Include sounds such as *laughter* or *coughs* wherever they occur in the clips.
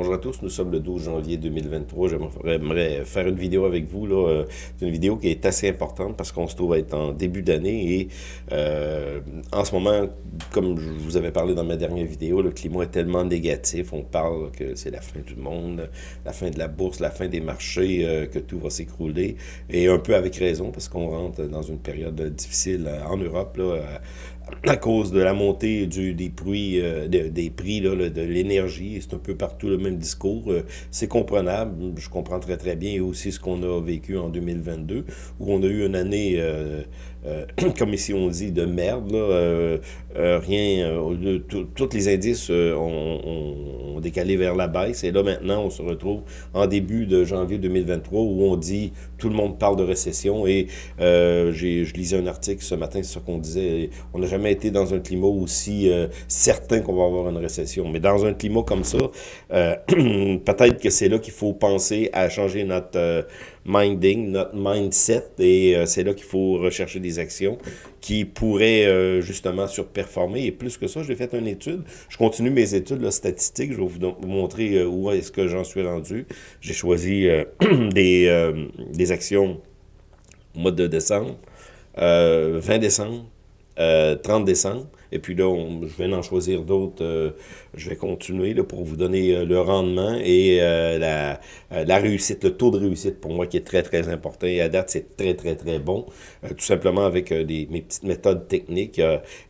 Bonjour à tous, nous sommes le 12 janvier 2023. J'aimerais faire une vidéo avec vous. là. C'est une vidéo qui est assez importante parce qu'on se trouve être en début d'année et euh, en ce moment, comme je vous avais parlé dans ma dernière vidéo, le climat est tellement négatif. On parle que c'est la fin du monde, la fin de la bourse, la fin des marchés, euh, que tout va s'écrouler. Et un peu avec raison parce qu'on rentre dans une période difficile en Europe. Là, à cause de la montée du, des prix, euh, des prix là, de l'énergie. C'est un peu partout le même discours. Euh, c'est comprenable. Je comprends très, très bien. Aussi ce qu'on a vécu en 2022, où on a eu une année... Euh, euh, *clears throat* comme ici on dit, de merde. Là, euh, euh, rien, tous les indices ont, décalé vers la baisse. Et là, maintenant, on se retrouve en début de janvier 2023 où on dit, tout le monde parle de récession. Et je lisais un article ce matin sur ce qu'on disait. On n'a jamais été dans un climat aussi certain qu'on va avoir une récession. Mais dans un climat comme ça, *clears throat* peut-être que c'est là qu'il faut penser à changer notre minding, notre mindset. Et c'est là qu'il faut rechercher des actions qui pourraient euh, justement surperformer. Et plus que ça, j'ai fait une étude. Je continue mes études statistiques. Je vais vous, montrer euh, où est-ce que j'en suis rendu. J'ai choisi euh, *clears throat* des, des actions au mois de décembre, 20 décembre, 30 décembre. Et puis là, je vais en choisir d'autres. Euh, je vais continuer là, pour vous donner euh, le rendement et euh, la, réussite, le taux de réussite pour moi qui est très, très important. Et à date, c'est très, très, très bon. tout simplement avec mes petites méthodes techniques.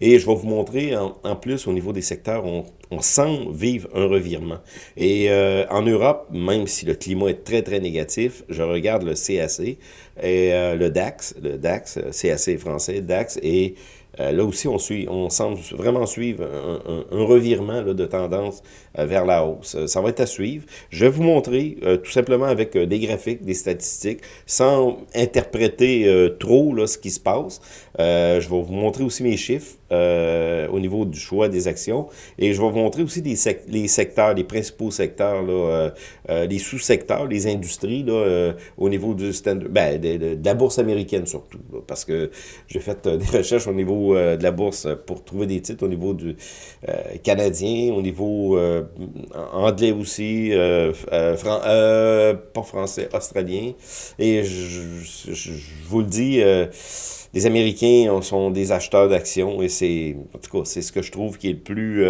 et je vais vous montrer en, plus au niveau des secteurs, on, on sent vivre un revirement. Et en Europe, même si le climat est très, très négatif, je regarde le CAC et le DAX, le DAX, CAC français, DAX, et là aussi, on, suit, semble vraiment suivre un, revirement de tendance euh, vers la hausse. Euh, ça va être à suivre. Je vais vous montrer tout simplement avec des graphiques, des statistiques, sans interpréter trop là, ce qui se passe. je vais vous montrer aussi mes chiffres au niveau du choix des actions et je vais vous montrer aussi les secteurs, les principaux secteurs, là, les sous-secteurs, les industries là, au niveau du stand ben, de, la bourse américaine surtout, parce que j'ai fait *laughs* des recherches au niveau euh, de la bourse pour trouver des titres au niveau du euh, canadien, au niveau euh, anglais aussi, pas français, australien. Et je, vous le dis, les Américains sont des acheteurs d'actions c'est, en tout ce que je trouve qui est le plus...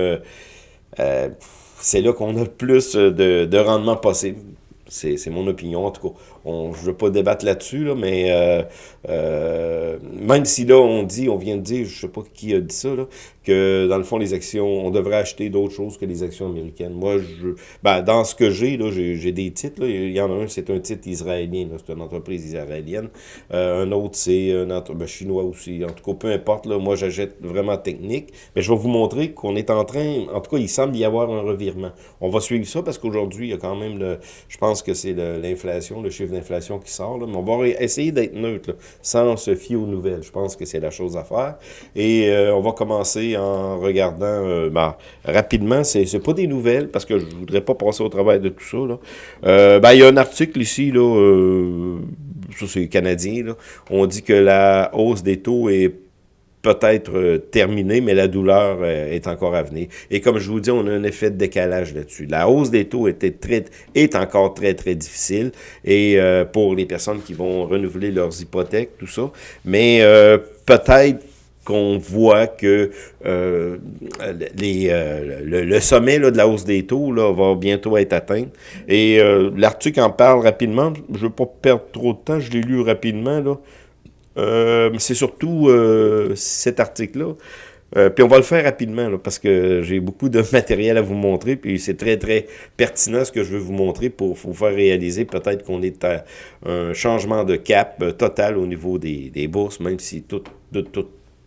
c'est là qu'on a le plus de, de rendement possible. C'est mon opinion, en tout cas. Je ne veux pas débattre là-dessus, là, mais euh, euh, même si là, on dit, on vient de dire, je ne sais pas qui a dit ça, là, que dans le fond, les actions, on devrait acheter d'autres choses que les actions américaines. Moi, je, ben, dans ce que j'ai, là, j'ai des titres. Il y en a un, c'est un titre israélien, c'est une entreprise israélienne. Euh, un autre, c'est un entreprise ben, chinois aussi. En tout cas, peu importe, là, moi, j'achète vraiment technique. Mais je vais vous montrer qu'on est en train, en tout cas, il semble y avoir un revirement. On va suivre ça parce qu'aujourd'hui, il y a quand même, le, je pense que c'est l'inflation, le, chiffre d'inflation qui sort. Là, mais on va essayer d'être neutre, sans se fier aux nouvelles. Je pense que c'est la chose à faire. Et euh, on va commencer en regardant euh, ben, rapidement. Pas des nouvelles, parce que je voudrais pas passer au travail de tout ça. Euh, ben, il y a un article ici, là, ça c'est canadien, on dit que la hausse des taux est peut-être euh, terminé, mais la douleur euh, est encore à venir. Et comme je vous dis, on a un effet de décalage là-dessus. La hausse des taux était très, est encore très, très difficile et euh, pour les personnes qui vont renouveler leurs hypothèques, tout ça. Mais peut-être qu'on voit que les, le, sommet là, de la hausse des taux là, va bientôt être atteint. Et l'article en parle rapidement. Je ne veux pas perdre trop de temps. Je l'ai lu rapidement. Là. Euh, c'est surtout euh, cet article-là. Euh, puis on va le faire rapidement, parce que j'ai beaucoup de *laughs* matériel à vous montrer, puis c'est très, très pertinent ce que je veux vous montrer pour vous faire réaliser peut-être qu'on est à un changement de cap total au niveau des, bourses, même si tout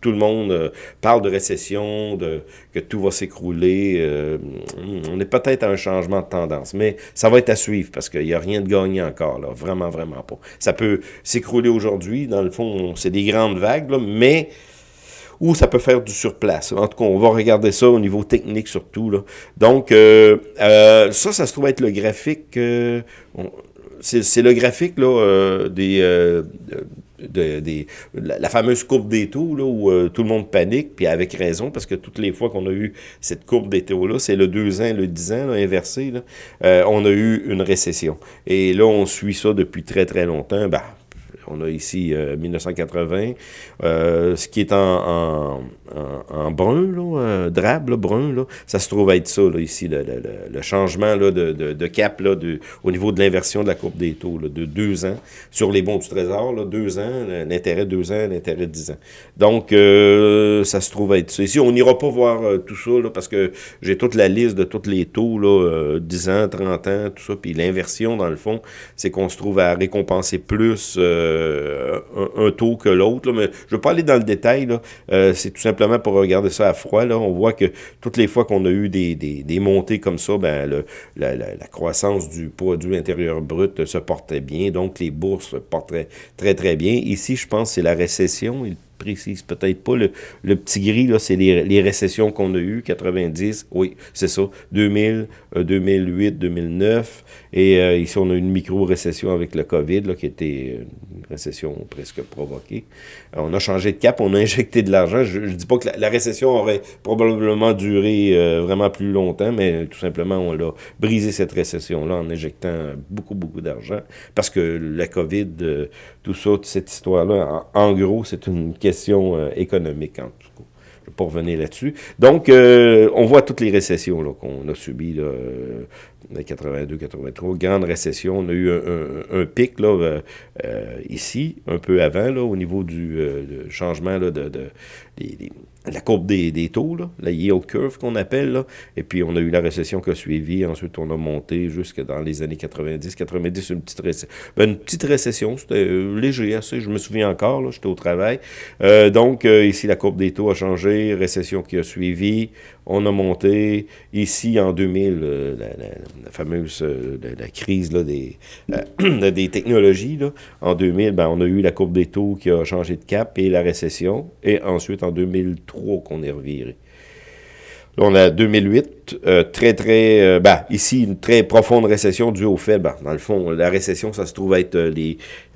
tout le monde euh, parle de récession, de que tout va s'écrouler. Euh, on est peut-être à un changement de tendance, mais ça va être à suivre parce qu'il n'y a rien de gagné encore, là, vraiment, vraiment pas. Ça peut s'écrouler aujourd'hui, dans le fond, c'est des grandes vagues, mais ou ça peut faire du surplace. En tout cas, on va regarder ça au niveau technique surtout. Là. Donc, euh, ça, ça se trouve être le graphique... c'est le graphique là, des la, fameuse courbe des taux, là, où euh, tout le monde panique, puis avec raison, parce que toutes les fois qu'on a eu cette courbe des taux-là, c'est le 2 ans, le 10 ans, là, inversé, euh, on a eu une récession. Et là, on suit ça depuis très, très longtemps. Ben, on a ici 1980, ce qui est en brun, là, euh, drabe, brun, là, ça se trouve être ça, là, ici, le, changement de, cap au niveau de l'inversion de la courbe des taux, de deux ans sur les bons du Trésor, là, deux ans, l'intérêt deux ans, l'intérêt dix ans. Donc, euh, ça se trouve être ça. Ici, on n'ira pas voir euh, tout ça, parce que j'ai toute la liste de tous les taux, là, 10 ans, 30 ans, tout ça, puis l'inversion, dans le fond, c'est qu'on se trouve à récompenser plus un, un, taux que l'autre, mais je ne veux pas aller dans le détail, là, c'est tout simplement pour regarder ça à froid, on voit que toutes les fois qu'on a eu des, des, montées comme ça, ben, la, croissance du produit intérieur brut se portait bien, donc les bourses se portaient très, très bien. Ici, je pense que c'est la récession, précise peut-être pas. Le, petit gris, là, c'est les, récessions qu'on a eues, 90, oui, c'est ça, 2000, 2008, 2009, et euh, ici, on a une micro-récession avec le COVID, là, qui était une récession presque provoquée. on a changé de cap, on a *laughs* injecté de l'argent. Je ne dis pas que la, la, récession aurait probablement duré euh, vraiment plus longtemps, mais tout simplement, on a brisé cette récession-là en injectant beaucoup, beaucoup d'argent, parce que la COVID, euh, tout ça, cette histoire-là, en, en, gros, c'est une question euh, économique, en tout cas. Je ne vais pas revenir là-dessus. Donc, euh, on voit toutes les récessions qu'on a subies, là, euh, 82, 83, grande récession. On a eu un, pic là, euh, euh, ici, un peu avant, là, au niveau du euh, changement là, de, de, des, des la courbe des, taux, là, la yield curve qu'on appelle, là. et puis on a eu la récession qui a suivi, ensuite on a monté jusque dans les années 90, 90, une petite récession, ben, une petite récession, c'était euh, léger assez, je me souviens encore, j'étais au travail, euh, donc euh, ici la courbe des taux a changé, récession qui a suivi, on a monté, ici en 2000, euh, la, fameuse euh, crise euh, *clears throat* des technologies, en 2000, ben, on a eu la courbe des taux qui a changé de cap et la récession, et ensuite en 2003 qu'on est reviré. Là, on a 2008, euh, très, très, ben, ici, une très profonde récession due au fait, ben, dans le fond, la récession, ça se trouve être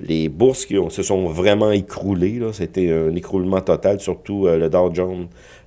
les, bourses qui se sont vraiment écroulées. C'était un écroulement total, surtout le Dow Jones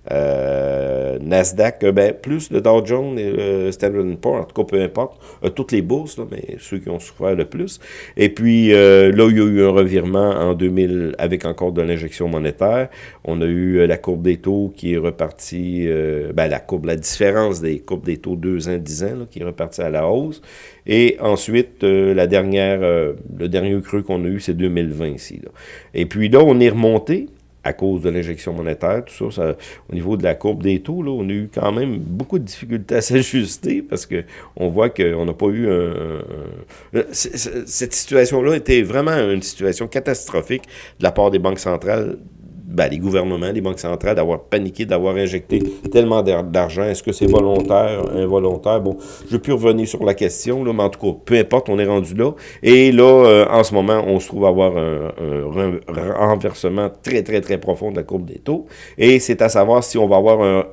euh, Nasdaq, euh, ben, plus le Dow Jones et le Standard Poor's, en tout cas, peu importe, euh, toutes les bourses, là, mais ceux qui ont souffert le plus. Et puis, euh, là, il y a eu un revirement en 2000 avec encore de l'injection monétaire. On a eu la courbe des taux qui est repartie, ben, la courbe, la différence des courbes des taux 2 ans, 10 ans, là, qui est repartie à la hausse. Et ensuite, la dernière, le dernier creux qu'on a eu, c'est 2020 ici. Là. Et puis là, on est remonté à cause de l'injection monétaire, tout ça, ça, au niveau de la courbe des taux, là, on a eu quand même beaucoup de difficultés à *laughs* s'ajuster parce que on voit qu'on n'a pas eu un... un cette situation-là était vraiment une situation catastrophique de la part des banques centrales ben, les gouvernements, les banques centrales, d'avoir paniqué, d'avoir injecté tellement d'argent. Est-ce que c'est volontaire, involontaire? Bon, je peux revenir sur la question, mais en tout cas, peu importe, on est rendu là. Et là, euh, en ce moment, on se trouve avoir un, renversement très, très, très profond de la courbe des taux. Et c'est à savoir si on va avoir un...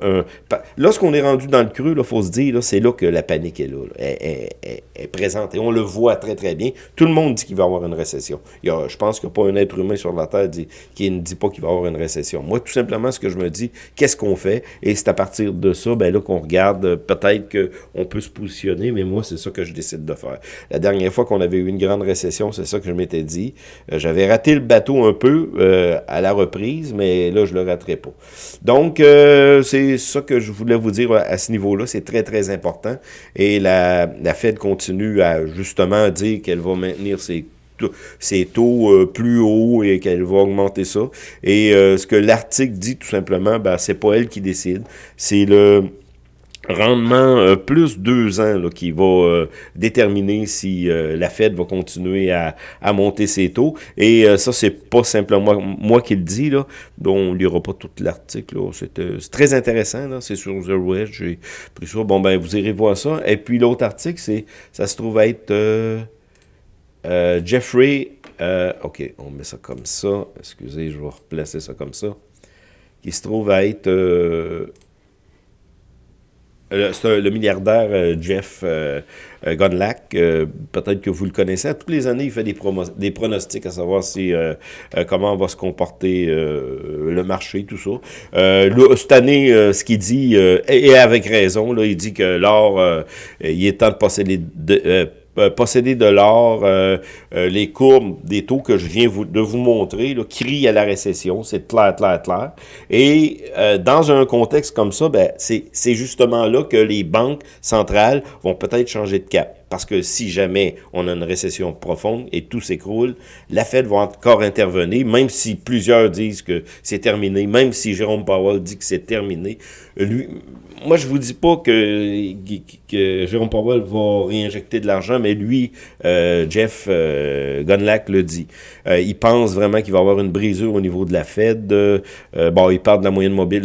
Lorsqu'on est rendu dans le creux, il faut se dire, c'est là que la panique est là. est présente. Et on le voit très, très bien. Tout le monde dit qu'il va y avoir une récession. Il y a, je pense qu'il n'y a pas un être humain sur la Terre qui ne dit pas qu'il va y avoir une récession. Moi, tout simplement, ce que je me dis, qu'est-ce qu'on fait? Et c'est à partir de ça, ben là, qu'on regarde, euh, peut-être qu'on peut se positionner, mais moi, c'est ça que je décide de faire. La dernière fois qu'on avait eu une grande récession, c'est ça que je m'étais dit. Euh, J'avais raté le bateau un peu euh, à la reprise, mais là, je le raterai pas. Donc, c'est ça que je voulais vous dire à ce niveau-là. C'est très, très important. Et la, la Fed continue à justement dire qu'elle va maintenir ses ses taux euh, plus hauts et qu'elle va augmenter ça. Et euh, ce que l'article dit tout simplement, ben, c'est pas elle qui décide, c'est le rendement euh, plus deux ans qui va déterminer si la Fed va continuer à, à monter ses taux. Et ça, c'est pas simplement moi, qui le dis. Là. Bon, on lira pas tout l'article. C'est très intéressant. C'est sur The Wedge. J'ai pris ça. Bon, ben, vous irez voir ça. Et puis l'autre article, c'est ça se trouve être euh, Jeffrey, euh, ok, on met ça comme ça. Excusez, je vais replacer ça comme ça. Qui se trouve à être. Euh, le milliardaire Jeff Gunlack. Peut-être que vous le connaissez. Tous les années, il fait des, des pronostics à savoir si comment va se comporter le marché, tout ça. cette année, ce qu'il dit, et avec raison, il dit que l'or, il est temps de passer les... De, posséder de l'or, euh, euh, les courbes des taux que je viens de vous montrer, là, crient à la récession, c'est clair, clair, clair. Et dans un contexte comme ça, ben, c'est justement là que les banques centrales vont peut-être changer de cap. Parce que si jamais on a une récession profonde et tout s'écroule, la Fed va encore intervenir, même si plusieurs disent que c'est terminé, même si Jérôme Powell dit que c'est terminé. Lui, moi, je vous dis pas que, Jérôme Powell va réinjecter de l'argent, mais lui, euh, Jeff euh, Gunlack le dit. Euh, il pense vraiment qu'il va y avoir une brisure au niveau de la Fed. Euh, bon, il parle de la moyenne mobile,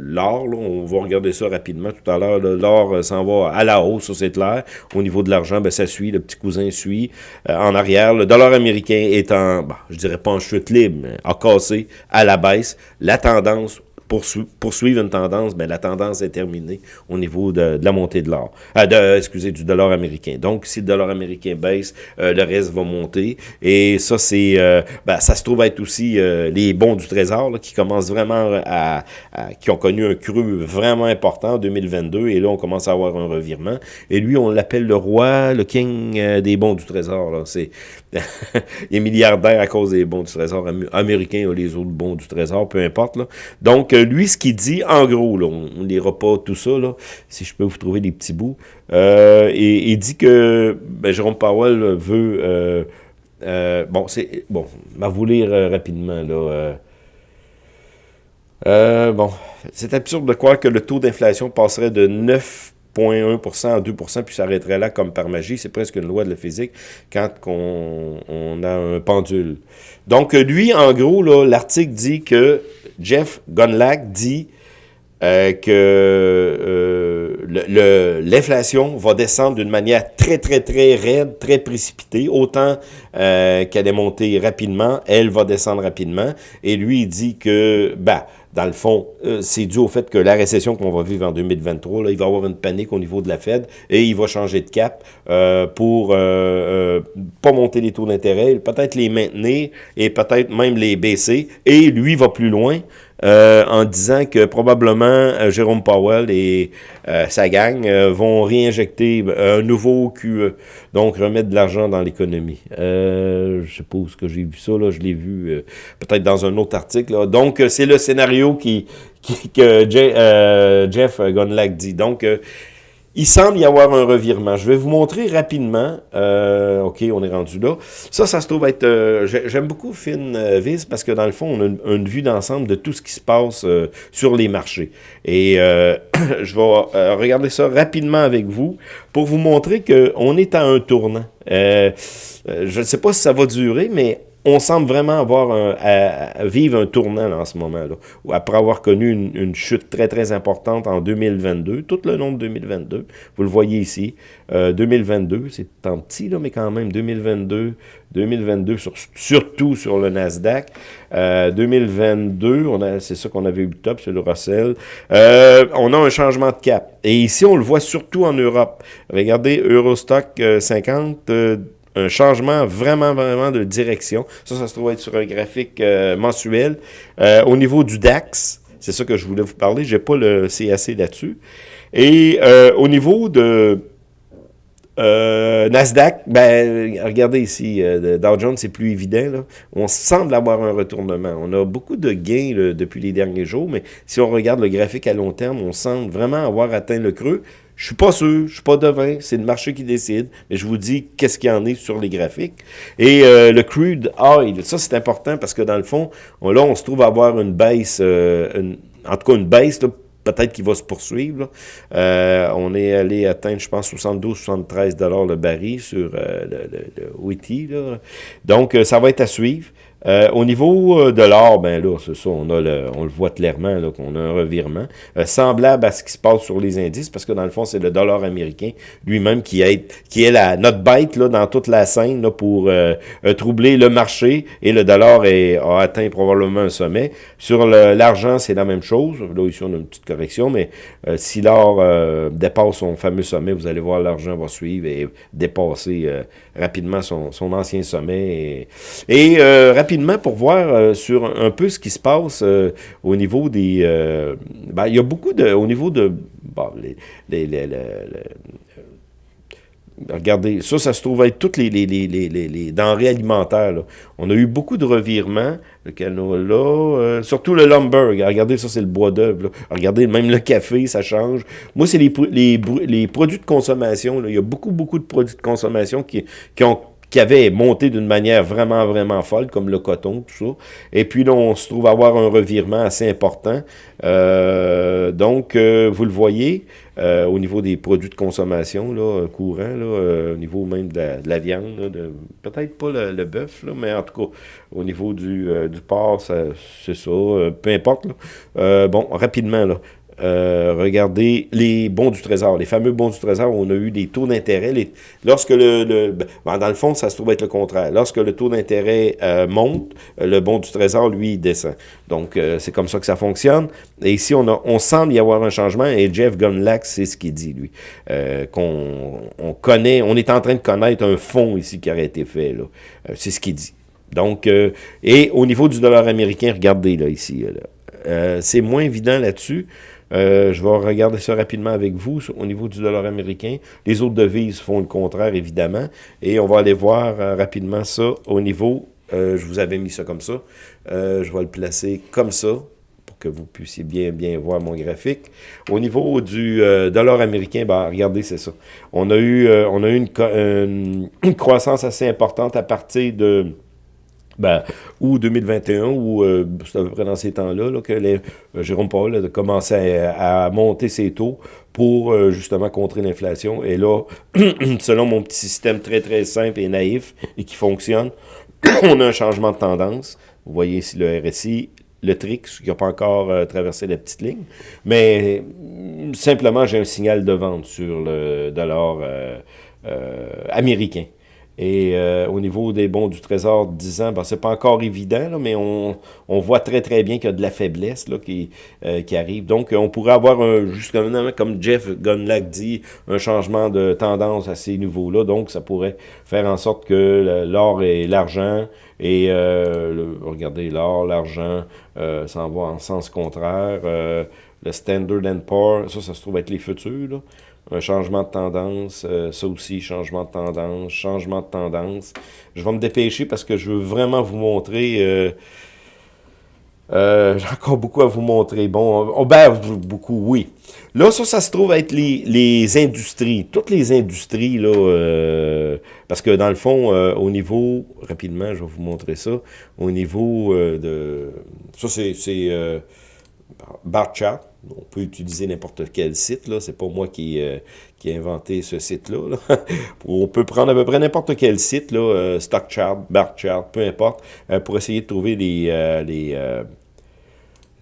l'or, on va regarder ça rapidement tout à l'heure. L'or s'en va à la hausse, c'est clair. Au niveau de l'argent, ben, ça suit, le petit cousin suit. en arrière, le dollar américain est en, bon, je dirais pas en chute libre, mais a cassé à la baisse. La tendance poursuivre une tendance, ben, la tendance est terminée au niveau de, la montée de l'or, euh, de, excusez, du dollar américain. Donc, si le dollar américain baisse, euh, le reste va monter. Et ça, c'est, euh, ben, ça se trouve être aussi euh, les bons du Trésor là, qui commencent vraiment à, qui ont connu un cru vraiment important en 2022. Et là, on commence à avoir un revirement. Et lui, on l'appelle le roi, le king des bons du Trésor. C'est, *laughs* il est milliardaire à cause des bons du Trésor am américains ou les autres bons du Trésor, peu importe. Là. Donc, euh, lui, ce qu'il dit, en gros, là, on ne lira pas tout ça, là, si je peux vous trouver des petits bouts, euh, et il dit que ben, Jérôme Powell veut... Euh, bon, c'est bon, va vous lire rapidement, là... Bon, c'est absurde de croire que le taux d'inflation passerait de 9 0,1 2%, puis s'arrêterait là comme par magie. C'est presque une loi de la physique quand on, a un pendule. Donc, lui, en gros, l'article dit que Jeff Gunlack dit euh, que euh, l'inflation va descendre d'une manière très, très, très raide, très précipitée. Autant euh, qu'elle est montée rapidement, elle va descendre rapidement. Et lui, il dit que, bah, ben, dans le fond, c'est dû au fait que la récession qu'on va vivre en 2023, là, il va y avoir une panique au niveau de la Fed et il va changer de cap pour pas monter les taux d'intérêt, peut-être les maintenir et peut-être même les baisser. Et lui va plus loin. Euh, en disant que probablement euh, Jérôme Powell et euh, sa gang vont réinjecter un nouveau QE, donc remettre de l'argent dans l'économie. je suppose que j'ai vu ça, là, je l'ai vu peut-être dans un autre article. Donc, c'est le scénario qui, que Jeff Gunlack dit. Donc, il semble y avoir un revirement. Je vais vous montrer rapidement. Euh, OK, on est rendu là. Ça, ça se trouve être... Euh, j'aime beaucoup FinViz euh, parce que dans le fond, on a une, vue d'ensemble de tout ce qui se passe sur les marchés. Et *clears throat* je vais regarder ça rapidement avec vous pour vous montrer qu'on est à un tournant. je ne sais pas si ça va durer, mais on semble vraiment avoir un, à, vivre un tournant en ce moment-là. Après avoir connu une, chute très, très importante en 2022, tout le long de 2022, vous le voyez ici, 2022, euh, c'est tant petit, là, mais quand même, 2022, 2022, surtout sur le Nasdaq. 2022, euh, on a, c'est ça qu'on avait eu le top, c'est le Russell. Euh, on a un changement de cap. Et ici, on le voit surtout en Europe. Regardez, Eurostock 50, un changement vraiment, vraiment de direction. Ça, ça se trouve être sur un graphique euh, mensuel. Euh, au niveau du DAX, c'est ça que je voulais vous parler, j'ai pas le CAC là-dessus. Et euh, au niveau de Nasdaq, ben, regardez ici, Dow Jones, c'est plus évident. Là. On semble avoir un retournement. On a beaucoup de gains depuis les derniers jours, mais si on regarde le graphique à long terme, on semble vraiment avoir atteint le creux. Je suis pas sûr, je suis pas devin, c'est le marché qui décide, mais je vous dis qu'est-ce qu'il y en est sur les graphiques. Et euh, le crude oil, ça c'est important parce que dans le fond, là on se trouve à avoir une baisse, euh, en tout cas une baisse, peut-être qu'il va se poursuivre. Euh, on est allé atteindre, je pense, 72-73 dollars le baril sur le, le, le Donc, ça va être à suivre. Euh, au niveau de l'or, ben là, c'est ça, on, le, voit clairement, qu'on a un revirement, semblable à ce qui se passe sur les indices, parce que dans le fond, c'est le dollar américain lui-même qui est, la, notre bête là, dans toute la scène pour troubler le marché, et le dollar a atteint probablement un sommet. Sur l'argent, c'est la même chose. Là, ici, on a une petite correction, mais si l'or dépasse son fameux sommet, vous allez voir, l'argent va suivre et dépasser euh, rapidement son, ancien sommet. Et, euh, rapidement, pour voir euh, sur un peu ce qui se passe au niveau des... Ben, il y a beaucoup de... Au niveau de... les, Regardez, ça, ça se trouve être toutes les, les, les, les denrées alimentaires. On a eu beaucoup de revirements. Le canola, euh, surtout le lumber. Regardez, ça, c'est le bois d'œuvre. Regardez, même le café, ça change. Moi, c'est les, produits de consommation. Là. Il y a beaucoup, beaucoup de produits de consommation qui ont qui avait monté d'une manière vraiment, vraiment folle, comme le coton, tout ça. Et puis là, on se trouve avoir un revirement assez important. Euh, donc, euh, vous le voyez, euh, au niveau des produits de consommation là, courants, là, au niveau même de la, viande, peut-être pas le, bœuf, mais en tout cas, au niveau du, du porc, c'est ça, peu importe. bon, rapidement, là, euh, regardez les bons du trésor, les fameux bons du trésor, on a eu des taux d'intérêt. Lorsque le, ben, dans le fond, ça se trouve être le contraire. Lorsque le taux d'intérêt euh, monte, euh, le bon du trésor, lui, descend. Donc, c'est comme ça que ça fonctionne. Et ici, on, semble y avoir un changement, et Jeff Gunlack, c'est ce qu'il dit, lui. qu'on on connaît, on est en train de connaître un fonds ici qui aurait été fait, c'est ce qu'il dit. Donc, et au niveau du dollar américain, regardez, là, ici, c'est moins évident là-dessus. Euh, je vais regarder ça rapidement avec vous au niveau du dollar américain. Les autres devises font le contraire, évidemment. Et on va aller voir euh, rapidement ça au niveau... Euh, je vous avais mis ça comme ça. je vais le placer comme ça pour que vous puissiez bien, bien voir mon graphique. Au niveau du dollar américain, ben, regardez, c'est ça. On a eu, on a une croissance assez importante à partir de ben, ou 2021, ou euh, c'est à peu près dans ces temps-là que les, euh, Jérôme Paul a commencé à, monter ses taux pour euh, justement contrer l'inflation. Et là, *clears throat* selon mon petit système très très simple et naïf et qui fonctionne, *clears throat* on a un changement de tendance. Vous voyez ici le RSI, le TRIX, qui n'a pas encore traversé la petite ligne. Mais simplement, j'ai un signal de vente sur le dollar américain. Et euh, au niveau des bons du Trésor 10 ans, ben, c'est pas encore évident, mais on, on, voit très très bien qu'il y a de la faiblesse là, qui, euh, qui arrive. Donc, on pourrait avoir, un, justement, comme Jeff Gunlack dit, un changement de tendance à ces niveaux-là. Donc, ça pourrait faire en sorte que l'or et l'argent, et euh, regardez, l'or, l'argent s'en va en sens contraire. le Standard Poor's, ça, ça se trouve être les futurs, là un changement de tendance, euh, ça aussi, changement de tendance, changement de tendance. Je vais me dépêcher parce que je veux vraiment vous montrer... Euh, euh, j'ai encore beaucoup à vous montrer. Bon, on, ben, beaucoup, oui. Là, ça, ça se trouve être les, les industries. Toutes les industries, là, parce que dans le fond, au niveau, rapidement, je vais vous montrer ça, au niveau de... Ça, c'est bar chart on peut utiliser n'importe quel site, là. C'est pas moi qui, euh, qui ai inventé ce site-là. *laughs* on peut prendre à peu près n'importe quel site, là, euh, StockChart, BarChart, peu importe, euh, pour essayer de trouver les,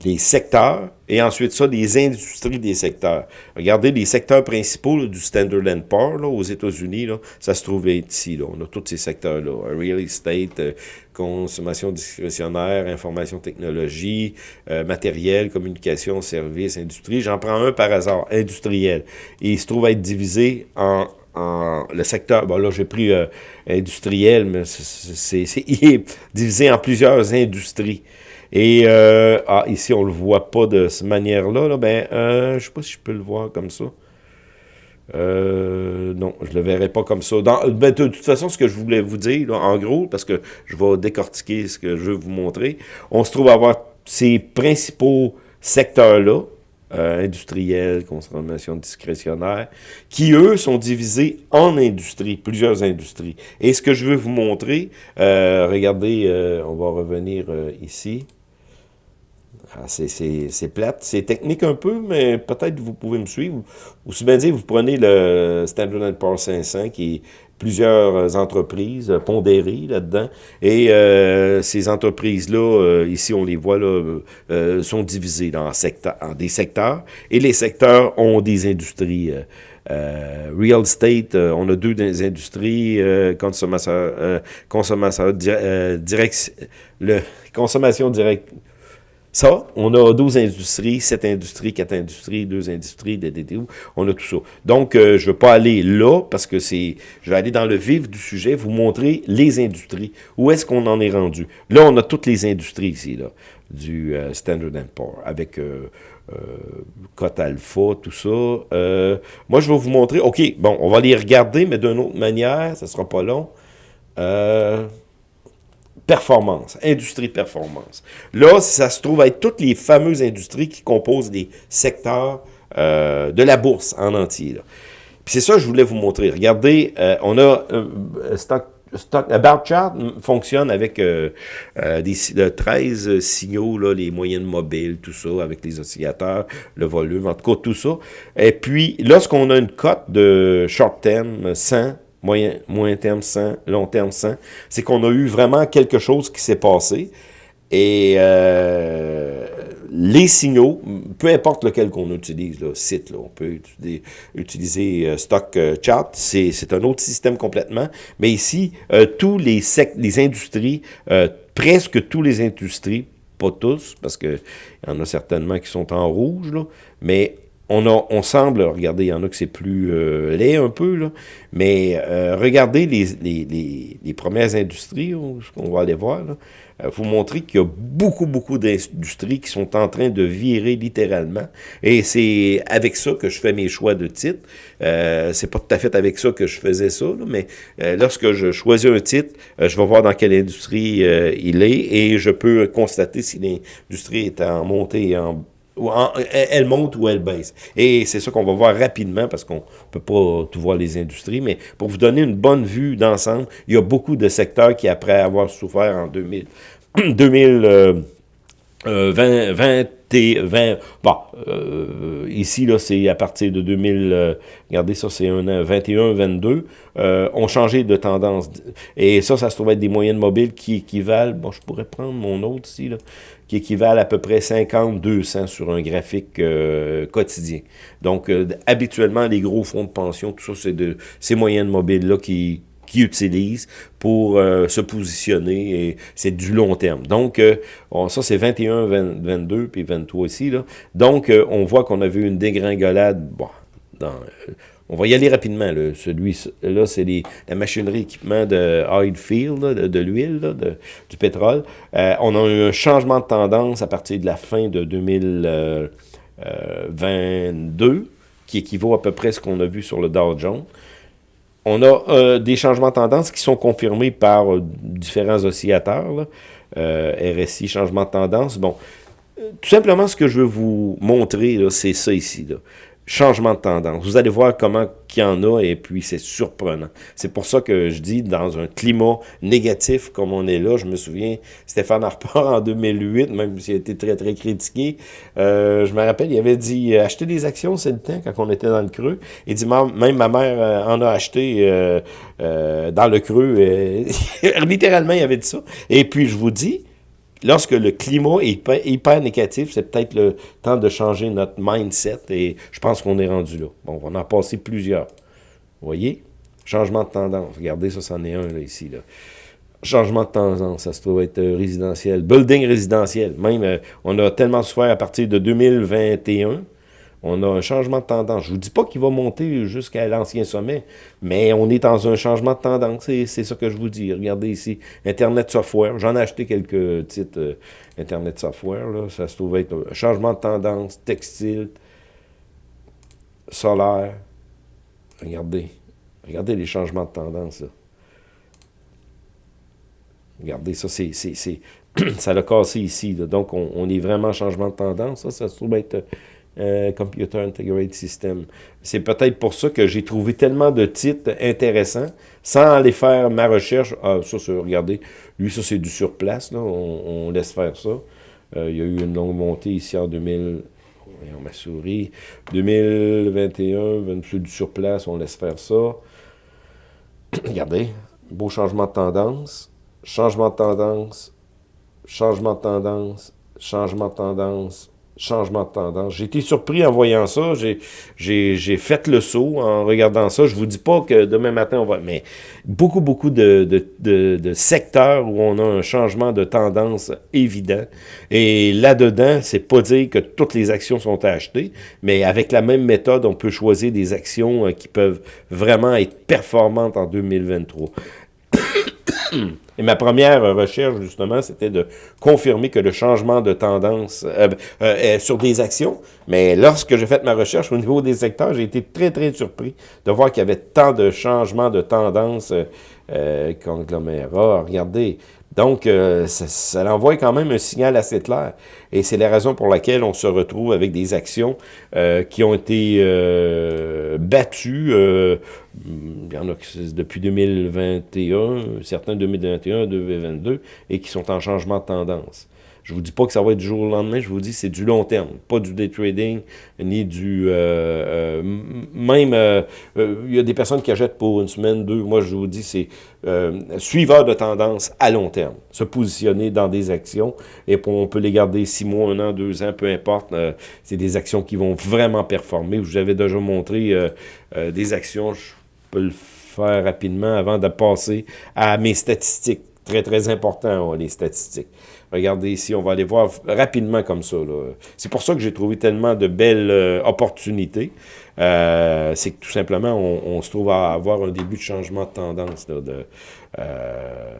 les secteurs, et ensuite ça, les industries des secteurs. Regardez les secteurs principaux du Standard Poor's là, aux États-Unis, ça se trouve ici. Là. On a tous ces secteurs-là. Real estate, euh, consommation discrétionnaire, information technologie, euh, matériel, communication, services, industrie. J'en prends un par hasard, industriel. Il se trouve être divisé en en le secteur, bon là j'ai pris euh, industriel, mais c'est divisé en plusieurs industries. Et euh, ah, ici, on le voit pas de cette manière-là. Là, ben, euh, je sais pas si je peux le voir comme ça. Euh, non, je le verrai pas comme ça. Ben, de, toute façon, ce que je voulais vous dire, en gros, parce que je vais décortiquer ce que je veux vous montrer, on se trouve à avoir ces principaux secteurs-là, industriels, consommation discrétionnaire, qui, eux, sont divisés en industries, plusieurs industries. Et ce que je veux vous montrer, regardez, on va revenir ici. Ah, c'est plate, c'est technique un peu, mais peut-être vous pouvez me suivre. Ou si bien dire, vous prenez le Standard Poor's 500, qui est plusieurs entreprises pondérées là-dedans, et euh, ces entreprises-là, euh, ici on les voit, là, euh, sont divisées dans secteurs, en des secteurs, et les secteurs ont des industries real estate, on a deux des industries, le consommation directe, ça, on a 12 industries, 7 industries, 4 industries, 2 industries, des DDU, on a tout ça. Donc, euh, je ne veux pas aller là, parce que c'est, je vais aller dans le vif du sujet, vous montrer les industries. Où est-ce qu'on en est rendu? Là, on a toutes les industries ici, là, du euh, Standard Poor's, avec euh, euh, Cote Alpha, tout ça. moi, je vais vous montrer, OK, bon, on va les regarder, mais d'une autre manière, ça ne sera pas long. Euh performance, industrie performance. Là, ça se trouve être toutes les fameuses industries qui composent les secteurs euh, de la bourse en entier. Puis c'est ça que je voulais vous montrer. Regardez, euh, on a euh, stock, stock, About Chart fonctionne avec des, 13 signaux, là, les moyennes mobiles, tout ça, avec les oscillateurs, le volume, en tout cas tout ça. Et puis, lorsqu'on a une cote de short term 100, moyen, moyen terme 100, long terme 100, c'est qu'on a eu vraiment quelque chose qui s'est passé. Et euh, les signaux, peu importe lequel qu'on utilise, le site, là, on peut utiliser, euh, Stock euh, Chart, c'est un autre système complètement. Mais ici, tous les, les industries, presque tous les industries, pas tous, parce qu'il y en a certainement qui sont en rouge, là, mais on, a, on semble, regardez, il y en a que c'est plus euh, laid un peu, là, mais euh, regardez les, les, les, premières industries, ce qu'on va aller voir, là, euh, vous montrer qu'il y a beaucoup, beaucoup d'industries qui sont en train de virer littéralement. Et c'est avec ça que je fais mes choix de titre. Euh, c'est pas tout à fait avec ça que je faisais ça, mais lorsque je choisis un titre, je vais voir dans quelle industrie il est et je peux constater si l'industrie est en montée et en elle monte ou elle baisse. Et c'est ça qu'on va voir rapidement parce qu'on ne peut pas tout voir les industries, mais pour vous donner une bonne vue d'ensemble, il y a beaucoup de secteurs qui, après avoir souffert en 2000, 2000 20, 20, 20, bon, euh, ici, là, c'est à partir de 2000, euh, regardez ça, c'est un 21, 22, euh, ont changé de tendance. Et ça, ça se trouve être des moyennes mobiles qui équivalent, bon, je pourrais prendre mon autre ici, là, qui équivalent à peu près 50, 200 sur un graphique euh, quotidien. Donc, habituellement, les gros fonds de pension, tout ça, c'est de ces moyennes mobiles-là qui qui utilisent pour euh, se positionner et c'est du long terme. Donc, euh, ça c'est 21, 22 puis 23 ici. Là. Donc, euh, on voit qu'on a vu une dégringolade. Bon, dans, on va y aller rapidement. Celui-là, c'est la machinerie équipement de oil field, de, de l'huile, du pétrole. on a eu un changement de tendance à partir de la fin de 2022, qui équivaut à peu près à ce qu'on a vu sur le Dow Jones. On a euh, des changements de tendance qui sont confirmés par euh, différents oscillateurs. Euh, RSI, changement de tendance. Bon, tout simplement, ce que je veux vous montrer, c'est ça ici. Changement de tendance. Vous allez voir comment qu'il y en a et puis c'est surprenant. C'est pour ça que je dis dans un climat négatif comme on est là, je me souviens, Stéphane Harper en 2008, même s'il a été très très critiqué, euh, je me rappelle, il avait dit euh, acheter des actions, c'est le temps quand on était dans le creux. Il dit même ma mère euh, en a acheté dans le creux. *laughs* littéralement, il avait dit ça. Et puis je vous dis, lorsque le climat est hyper, négatif, c'est peut-être le temps de changer notre mindset et je pense qu'on est rendu là. Bon, on va en passer plusieurs. Vous voyez? Changement de tendance. Regardez, ça, c'en est un là, ici. Là. Changement de tendance, ça se trouve être euh, résidentiel. Building résidentiel. Même, euh, on a tellement souffert à partir de 2021 on a un changement de tendance. Je ne vous dis pas qu'il va monter jusqu'à l'ancien sommet, mais on est dans un changement de tendance. C'est ça que je vous dis. Regardez ici, Internet Software. J'en ai acheté quelques titres euh, Internet Software. Ça se trouve être un changement de tendance, textile, solaire. Regardez. Regardez les changements de tendance. Regardez, ça, c'est... *clears throat* ça l'a cassé ici. Donc, on, on, est vraiment en changement de tendance. Ça, ça se trouve être euh, Computer Integrated System. C'est peut-être pour ça que j'ai trouvé tellement de titres intéressants, sans aller faire ma recherche. Ah, ça, regardez, lui, ça, c'est du surplace, là, on, laisse faire ça. il y a eu une longue montée ici en 2000, on m'a souri, 2021, plus du surplace, on laisse faire ça. *clears throat* Regardez, beau changement de tendance, changement de tendance, changement de tendance, changement de tendance, changement de tendance. J'ai été surpris en voyant ça. J'ai fait le saut en regardant ça. Je vous dis pas que demain matin, on va... Mais beaucoup, beaucoup de, de, secteurs où on a un changement de tendance évident. Et là-dedans, c'est pas dire que toutes les actions sont achetées, mais avec la même méthode, on peut choisir des actions euh, qui peuvent vraiment être performantes en 2023. Et ma première recherche, justement, c'était de confirmer que le changement de tendance euh, euh, est sur des actions, mais lorsque j'ai fait ma recherche au niveau des secteurs, j'ai été très, très surpris de voir qu'il y avait tant de changements de tendance euh, conglomérat. Regardez, donc, euh, ça, ça, envoie quand même un signal assez clair. Et c'est la raison pour laquelle on se retrouve avec des actions euh, qui ont été euh, battues. Il y en a depuis 2021, certains 2021, 2022, et qui sont en changement de tendance. Je vous dis pas que ça va être du jour au lendemain, je vous dis c'est du long terme, pas du day trading, ni du... Euh, euh, même, euh, il y a des personnes qui achètent pour une semaine, deux, moi je vous dis c'est suiveur de tendance à long terme, se positionner dans des actions, et on peut les garder six mois, un an, deux ans, peu importe, c'est des actions qui vont vraiment performer. Je vous avais déjà montré des actions, peux le faire rapidement avant de passer à mes statistiques. Très, très important, les statistiques. Regardez ici, on va aller voir rapidement comme ça. C'est pour ça que j'ai trouvé tellement de belles euh, opportunités. Euh, c'est que tout simplement, on, se trouve à avoir un début de changement de tendance de, euh,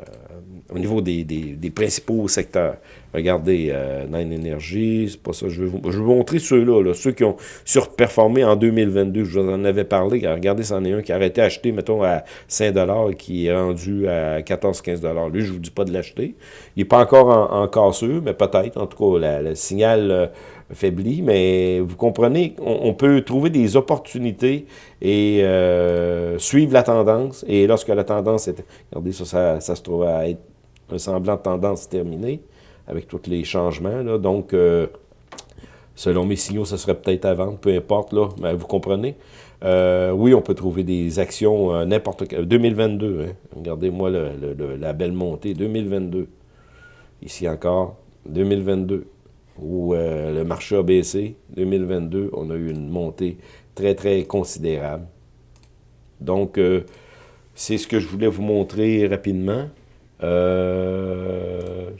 au niveau des, des, principaux secteurs. Regardez, euh, Nine Energy, c'est pas ça, je vais vous, je vais vous montrer ceux-là, ceux qui ont surperformé en 2022, je vous en avais parlé, regardez, c'en est un qui a arrêté d'acheter, mettons, à 5 et qui est rendu à 14-15 Lui, je vous dis pas de l'acheter. Il n'est pas encore en, en casseux, mais peut-être, en tout cas, le signal euh, faibli, mais vous comprenez, on, peut trouver des opportunités et euh, suivre la tendance. Et lorsque la tendance est... Regardez, ça, ça, se trouve à être un semblant de tendance terminée avec tous les changements. Donc, euh, selon mes signaux, ça serait peut-être à vendre, peu importe, là, mais vous comprenez. Euh, oui, on peut trouver des actions n'importe quel. 2022, hein. regardez-moi la belle montée, 2022. Ici encore, 2022 où euh, le marché a baissé. 2022, on a eu une montée très, très considérable. Donc, euh, c'est ce que je voulais vous montrer rapidement. Euh,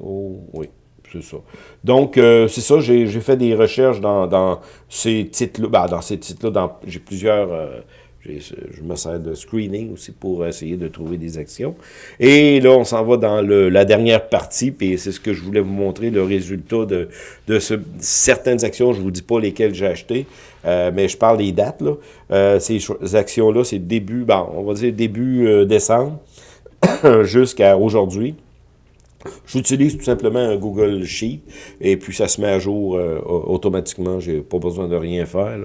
oh, oui, c'est ça. Donc, c'est ça, j'ai fait des recherches dans, ces titres-là. Ben, dans ces titres-là, j'ai plusieurs je me sers de screening aussi pour essayer de trouver des actions. Et là, on s'en va dans le, la dernière partie, puis c'est ce que je voulais vous montrer, le résultat de, de ce, certaines actions. Je vous dis pas lesquelles j'ai acheté, euh, mais je parle des dates. Là. Euh, ces, actions-là, c'est début, bon, on va dire début euh, décembre *coughs* jusqu'à aujourd'hui. J'utilise tout simplement un Google Sheet et puis ça se met à jour euh, automatiquement. J'ai pas besoin de rien faire.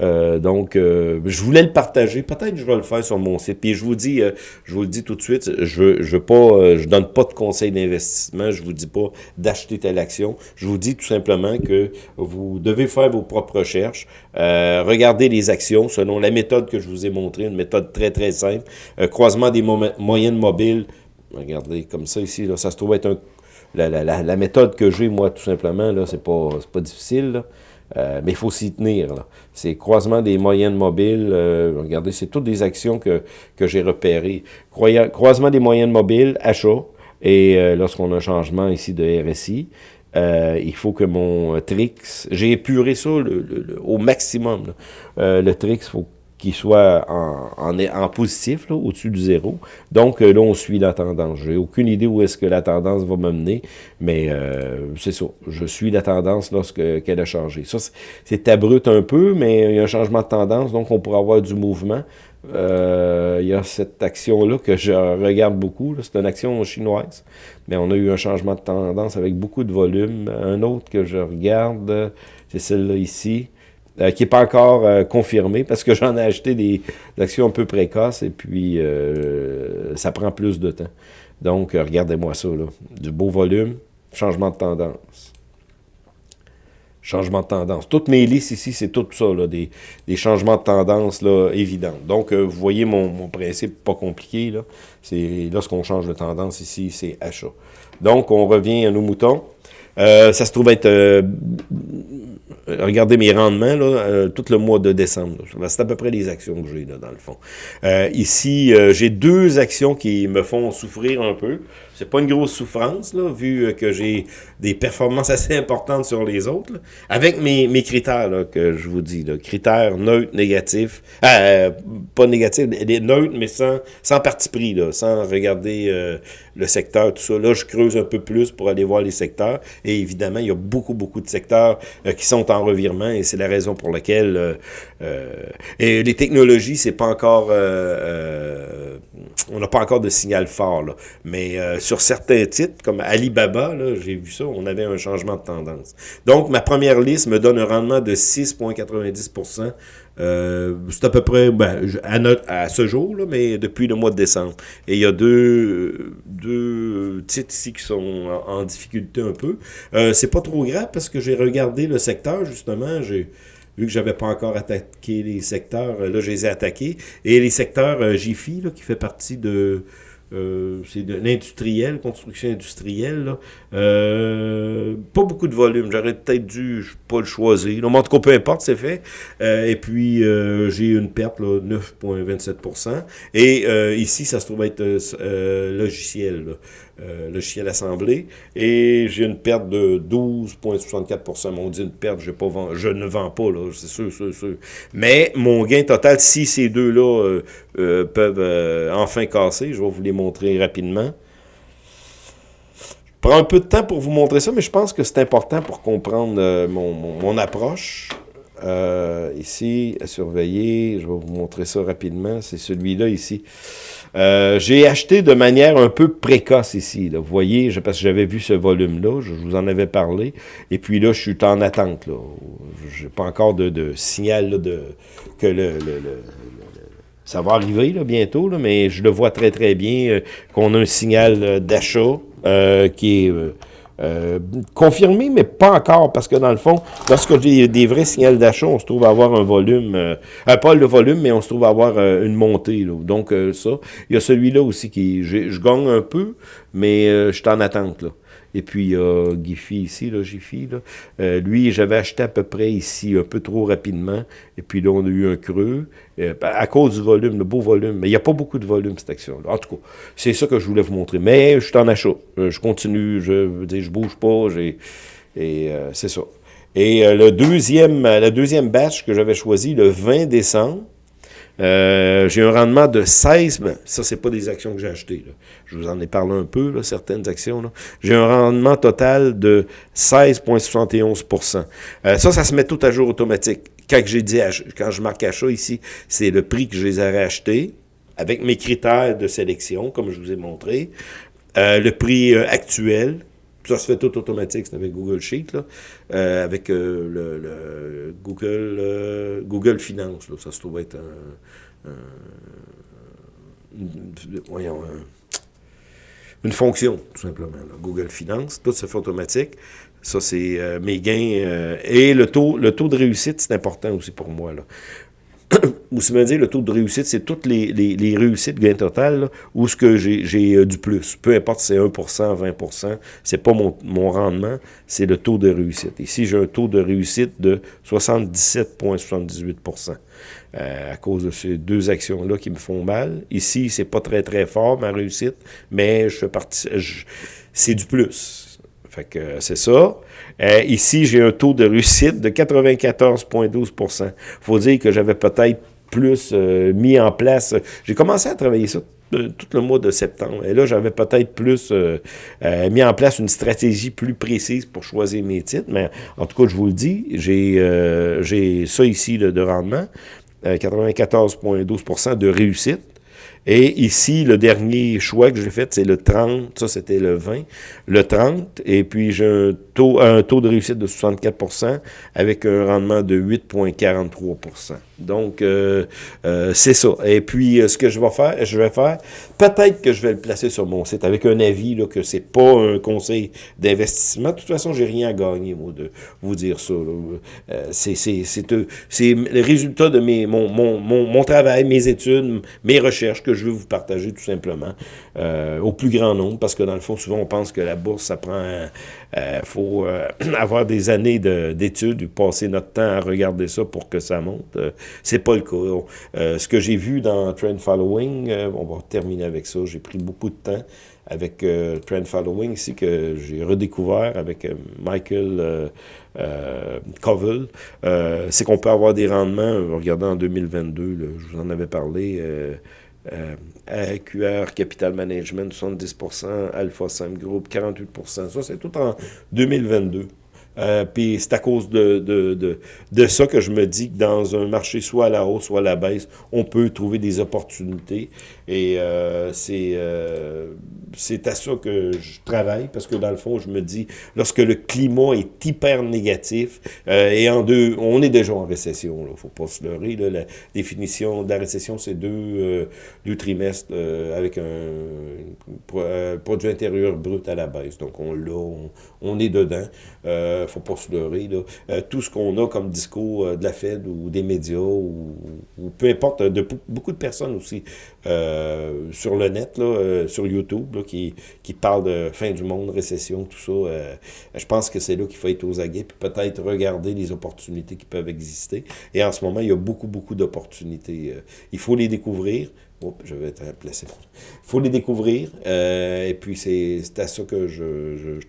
Euh, donc, euh, je voulais le partager. Peut-être que je vais le faire sur mon site. Puis je vous dis, je vous le dis tout de suite, je je pas, je donne pas de conseils d'investissement. Je vous dis pas d'acheter telle action. Je vous dis tout simplement que vous devez faire vos propres recherches. regardez les actions selon la méthode que je vous ai montrée, une méthode très très simple. croisement des moyennes mobiles Regardez, comme ça ici, ça se trouve être un, la, méthode que j'ai, moi, tout simplement, là, c'est pas, pas difficile, euh, mais il faut s'y tenir. C'est croisement des moyennes mobiles. Euh, regardez, c'est toutes des actions que, que j'ai repérées. croisement des moyennes mobiles, achat. Et euh, lorsqu'on a un changement ici de RSI, il faut que mon Trix, j'ai épuré ça au maximum. le Trix, il faut qui soit en, positif, au-dessus du zéro. Donc euh, là, on suit la tendance. J'ai aucune idée où est-ce que la tendance va me mener, mais euh, c'est ça. Je suis la tendance lorsqu'elle a changé. Ça, c'est abrupt un peu, mais il y a un changement de tendance, donc on pourra avoir du mouvement. Euh, il y a cette action-là que je regarde beaucoup. C'est une action chinoise, mais on a eu un changement de tendance avec beaucoup de volume. Un autre que je regarde, c'est celle-là ici. Euh, qui n'est pas encore euh, confirmé parce que *laughs* j'en ai acheté des, actions un peu précoces et puis euh, ça prend plus de temps. Donc, regardez-moi ça, là. Du beau volume. Changement de tendance. Changement de tendance. Toutes mes listes ici, c'est tout ça, là, des, changements de tendance là, évidents. Donc, vous voyez mon, principe pas compliqué. Là. Lorsqu'on change de tendance ici, c'est achat. Donc, on revient à nos moutons. Ça se trouve être... Euh, regardez mes rendements, là, tout le mois de décembre. C'est à peu près les actions que j'ai, dans le fond. ici, j'ai deux actions qui me font souffrir un peu. C'est pas une grosse souffrance, là, vu que j'ai des performances *laughs* assez importantes sur les autres, avec mes, mes critères que je vous dis, critères neutres, négatifs, euh, pas négatifs, neutres, mais sans, sans parti pris, sans regarder euh, le secteur, tout ça. Là, je creuse un peu plus pour aller voir les secteurs, et évidemment, il y a beaucoup, beaucoup de secteurs euh, qui sont en revirement, et c'est la raison pour laquelle... Euh, et les technologies, c'est pas encore... on n'a pas encore de signal fort, là, mais certains titres, comme Alibaba, j'ai vu ça, on avait un changement de tendance. Donc, ma première liste me donne un rendement de 6,90% euh, c'est à peu près ben, à, ce jour, mais depuis le mois de décembre. Et il y a deux, deux titres ici qui sont en, difficulté un peu. Euh, c'est pas trop grave parce que j'ai regardé le secteur, justement. J'ai vu que j'avais pas encore attaqué les secteurs, là, je les ai attaqués. Et les secteurs euh, qui fait partie de euh, c'est de l'industriel, construction industrielle. Euh, pas beaucoup de volume. J'aurais peut-être dû pas le choisir. en tout cas, peu importe, c'est fait. Euh, et puis, j'ai une perte, 9,27% Et ici, ça se trouve être logiciel. Là. Euh, le chien assemblé, et j'ai une perte de 12,64 On dit une perte, pas je ne vends pas, là, c'est sûr, sûr, sûr. Mais mon gain total, si ces deux-là euh, euh, peuvent enfin casser, je vais vous les montrer rapidement. Je prends un peu de temps pour vous montrer ça, mais je pense que c'est important pour comprendre mon, mon, approche. Ici, à surveiller, je vais vous montrer ça rapidement, c'est celui-là ici. Euh, j'ai acheté de manière un peu précoce ici. Vous voyez, parce que j'avais vu ce volume-là, je, vous en avais parlé. Et puis là, je suis en attente. là. J'ai pas encore de, signal de, que le, ça va arriver bientôt, mais je le vois très très bien euh, qu'on a un signal euh, d'achat qui est euh, confirmé, mais pas encore, parce que dans le fond, lorsque j'ai des vrais signaux d'achat, on se trouve à avoir un volume, euh, euh, pas le volume, mais on se trouve à avoir une montée. Donc ça, il y a celui-là aussi qui, je gagne un peu, mais je suis en attente. Là. Et puis, euh, Giffy ici, là, Giffy, là. Euh, lui, j'avais acheté à peu près ici, un peu trop rapidement. Et puis là, on a eu un creux. Euh, à cause du volume, le beau volume. Mais il n'y a pas beaucoup de volume, cette action-là. En tout cas, c'est ça que je voulais vous montrer. Mais je suis en achat. je continue, je dire, je bouge pas. Et c'est ça. Et le deuxième, la deuxième batch que j'avais choisi, le 20 décembre, euh, j'ai un rendement de 16, mais ça, c'est pas des actions que j'ai achetées. Je vous en ai parlé un peu, certaines actions. J'ai un rendement total de 16,71% euh, Ça, ça se met tout à jour automatique. Quand j'ai dit, quand je marque achat ici, c'est le prix que je les aurais achetés, avec mes critères de sélection, comme je vous ai montré. Euh, le prix actuel, ça se fait tout automatique, c'est avec Google Sheet, euh, avec euh, le, Google euh, Google Finance. Ça se trouve être une fonction, tout simplement. Google Finance, tout se fait automatique. Ça, c'est mes gains. et le taux, le taux de réussite, c'est important aussi pour moi. Là. Ou si me dire le taux de réussite, c'est toutes les, les, réussites gain total, où ce que j'ai euh, du plus. Peu importe si c'est 1% 20% c'est pas mon, mon rendement, c'est le taux de réussite. Ici, j'ai un taux de réussite de 77,78% euh, à cause de ces deux actions-là qui me font mal. Ici, c'est pas très, très fort, ma réussite, mais je partie... C'est du plus. Fait que c'est ça. Euh, ici, j'ai un taux de réussite de 94,12% Il faut dire que j'avais peut-être plus euh, mis en place. J'ai commencé à travailler ça euh, tout le mois de septembre. Et là, j'avais peut-être plus mis en place une stratégie plus précise pour choisir mes titres. Mais en tout cas, je vous le dis, j'ai ça ici de rendement, 94,12% de réussite. Et ici, le dernier choix que j'ai fait, c'est le 30, ça c'était le 20, le 30, et puis j'ai un taux, un taux de réussite de 64% avec un rendement de 8,43% donc, euh, euh, c'est ça. Et puis, euh, ce que je vais faire, je vais faire, peut-être que je vais le placer sur mon site avec un avis là, que c'est pas un conseil d'investissement. De toute façon, j'ai rien à gagner, moi, de vous dire ça. c'est le résultat de mes, mon, mon, mon, travail, mes études, mes recherches je veux vous partager tout simplement au plus grand nombre, parce que dans le fond, souvent, on pense que la bourse, ça prend... Il faut *clears throat* avoir des années d'études, passer notre temps à regarder ça pour que ça monte. C'est pas le cas. Euh, ce que j'ai vu dans Trend Following, euh, on va terminer avec ça, j'ai pris beaucoup de temps avec euh, Trend Following ici que j'ai redécouvert avec Michael Covell, c'est qu'on peut avoir des rendements, regardez en 2022, je vous en avais parlé, AQR Capital Management 70%, Alpha 5 Group 48%, ça c'est tout en 2022. Euh, puis c'est à cause de, de, de, de, ça que je me dis que dans un marché soit à la hausse, soit à la baisse, on peut trouver des opportunités. Et euh, c'est euh, à ça que je travaille, parce que dans le fond, je me dis, lorsque le climat est hyper négatif, euh, et en deux, on est déjà en récession, il ne faut pas se leurrer, là, la définition de la récession, c'est deux, euh, deux trimestres avec un produit intérieur brut à la baisse. Donc on l'a, on, on, est dedans, ne faut pas se leurrer. Là. tout ce qu'on a comme discours de la Fed ou des médias, ou, peu importe, de beaucoup de personnes aussi sur le net, là, sur YouTube, qui, qui parle de fin du monde, récession, tout ça. Euh, je pense que c'est là qu'il faut être aux aguets, puis peut-être regarder les opportunités qui peuvent exister. Et en ce moment, il y a beaucoup, beaucoup d'opportunités. Euh, il faut les découvrir. je vais être placé. Il faut les découvrir. Euh, et puis, c'est à ça que je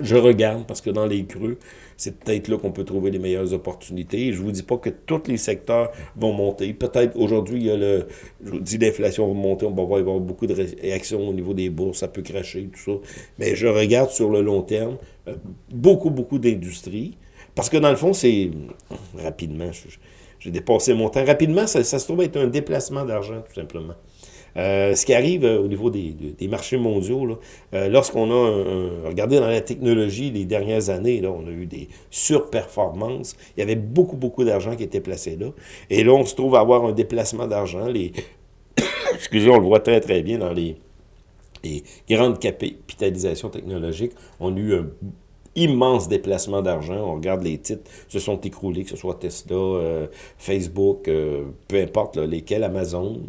je regarde parce que dans les creux, c'est peut-être là qu'on peut trouver les meilleures opportunités. je ne vous dis pas que tous les secteurs vont monter. Peut-être aujourd'hui, il y a le, je vous dis l'inflation va monter, on va voir, il va y avoir beaucoup de réactions au niveau des bourses, ça peut cracher, tout ça. Mais je regarde sur le long terme euh, beaucoup, beaucoup d'industries. Parce que dans le fond, c'est rapidement, j'ai dépassé mon temps. Rapidement, ça, ça se trouve être un déplacement d'argent, tout simplement. Euh, ce qui arrive euh, au niveau des, marchés mondiaux, euh, lorsqu'on a regardé dans la technologie les dernières années, là, on a eu des surperformances. Il y avait beaucoup, beaucoup d'argent qui était placé là. Et là, on se trouve à avoir un déplacement d'argent. Les *coughs* Excusez, on le voit très, très bien dans les, les grandes capitalisations technologiques. On a eu un immense déplacement d'argent. On regarde les titres se sont écroulés, que ce soit Tesla, Facebook, peu importe lesquels, Amazon,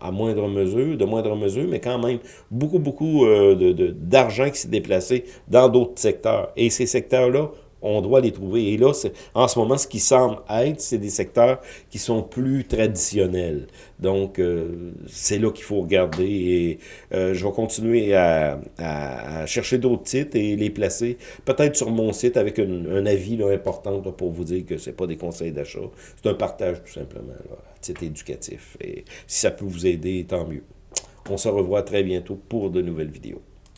à moindre mesure, de moindre mesure, mais quand même beaucoup, beaucoup euh, d'argent qui s'est déplacé dans d'autres secteurs. Et ces secteurs-là on doit les trouver. Et là, en ce moment, ce qui semble être, c'est des secteurs qui sont plus traditionnels. Donc, euh, c'est là qu'il faut regarder. Et euh, je vais continuer à, chercher d'autres titres et les placer peut-être sur mon site avec un avis important pour vous dire que c'est pas des conseils d'achat. C'est un partage tout simplement, là, titre éducatif. Et si ça peut vous aider, tant mieux. On se revoit très bientôt pour de nouvelles vidéos.